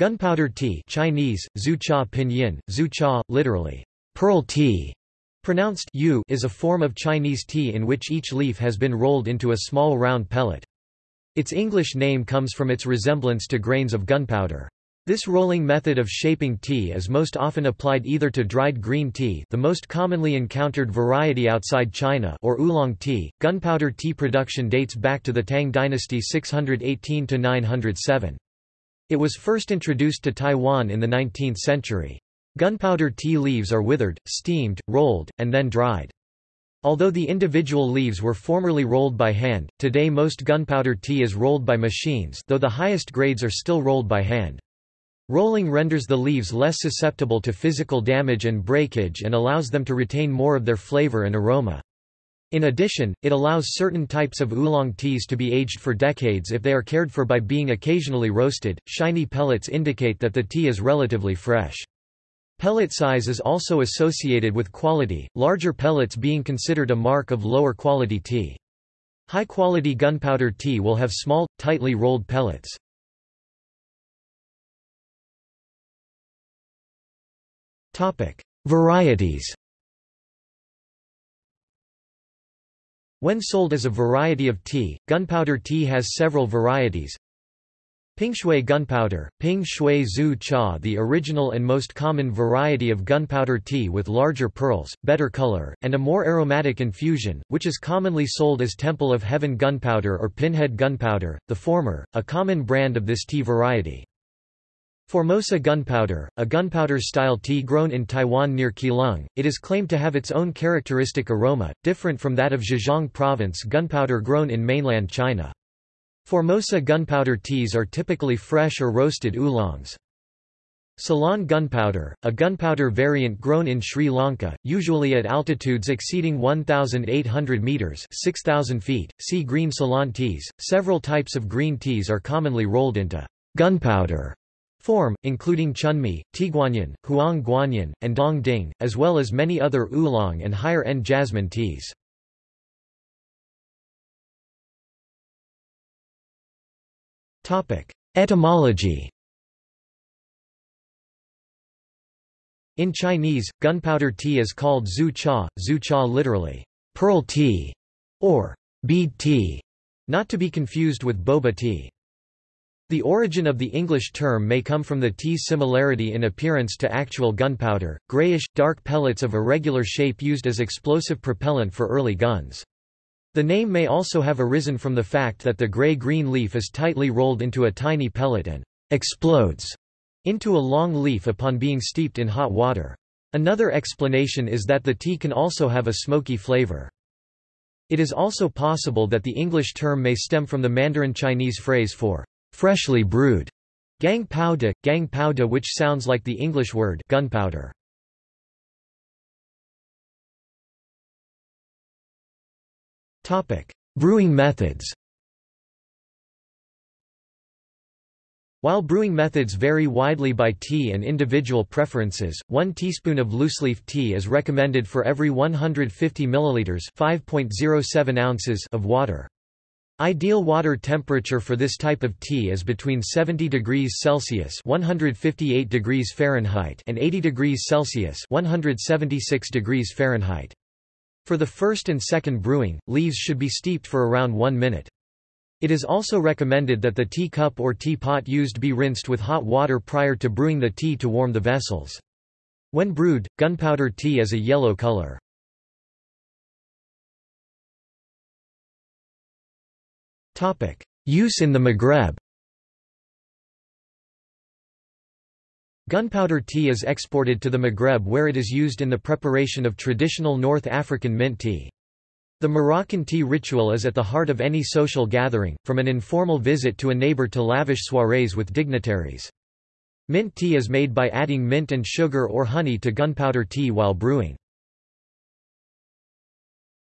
Gunpowder tea Chinese, Zhu Cha Pinyin, Zhu Cha, literally, pearl tea, pronounced yu, is a form of Chinese tea in which each leaf has been rolled into a small round pellet. Its English name comes from its resemblance to grains of gunpowder. This rolling method of shaping tea is most often applied either to dried green tea the most commonly encountered variety outside China or oolong tea. Gunpowder tea production dates back to the Tang dynasty 618–907. It was first introduced to Taiwan in the 19th century. Gunpowder tea leaves are withered, steamed, rolled, and then dried. Although the individual leaves were formerly rolled by hand, today most gunpowder tea is rolled by machines though the highest grades are still rolled by hand. Rolling renders the leaves less susceptible to physical damage and breakage and allows them to retain more of their flavor and aroma. In addition, it allows certain types of oolong teas to be aged for decades if they are cared for by being occasionally roasted. Shiny pellets indicate that the tea is relatively fresh. Pellet size is also associated with quality, larger pellets being considered a mark of lower quality tea. High quality gunpowder tea will have small, tightly rolled pellets. Varieties When sold as a variety of tea, gunpowder tea has several varieties. Pingshui gunpowder, Ping Shui Zhu Cha The original and most common variety of gunpowder tea with larger pearls, better color, and a more aromatic infusion, which is commonly sold as Temple of Heaven gunpowder or Pinhead gunpowder, the former, a common brand of this tea variety. Formosa gunpowder, a gunpowder-style tea grown in Taiwan near Keelung, it is claimed to have its own characteristic aroma, different from that of Zhejiang province gunpowder grown in mainland China. Formosa gunpowder teas are typically fresh or roasted oolongs. Ceylon gunpowder, a gunpowder variant grown in Sri Lanka, usually at altitudes exceeding 1,800 metres 6,000 feet. See green Ceylon teas. Several types of green teas are commonly rolled into gunpowder form, including chunmi, tieguanyin, huang guanyin, and dong ding, as well as many other oolong and higher-end jasmine teas. Etymology In Chinese, gunpowder tea is called zhu cha, zhu cha literally, pearl tea, or bead tea, not to be confused with boba tea. The origin of the English term may come from the tea's similarity in appearance to actual gunpowder, grayish, dark pellets of irregular shape used as explosive propellant for early guns. The name may also have arisen from the fact that the gray-green leaf is tightly rolled into a tiny pellet and explodes into a long leaf upon being steeped in hot water. Another explanation is that the tea can also have a smoky flavor. It is also possible that the English term may stem from the Mandarin Chinese phrase for freshly brewed, gang pao de, gang pao de which sounds like the English word gunpowder. Brewing methods While brewing methods vary widely by tea and individual preferences, 1 teaspoon of looseleaf tea is recommended for every 150 milliliters (5.07 ounces) of water. Ideal water temperature for this type of tea is between 70 degrees Celsius (158 degrees Fahrenheit) and 80 degrees Celsius (176 degrees Fahrenheit). For the first and second brewing, leaves should be steeped for around 1 minute. It is also recommended that the tea cup or teapot used be rinsed with hot water prior to brewing the tea to warm the vessels. When brewed, gunpowder tea is a yellow color. Use in the Maghreb Gunpowder tea is exported to the Maghreb where it is used in the preparation of traditional North African mint tea. The Moroccan tea ritual is at the heart of any social gathering, from an informal visit to a neighbor to lavish soirees with dignitaries. Mint tea is made by adding mint and sugar or honey to gunpowder tea while brewing.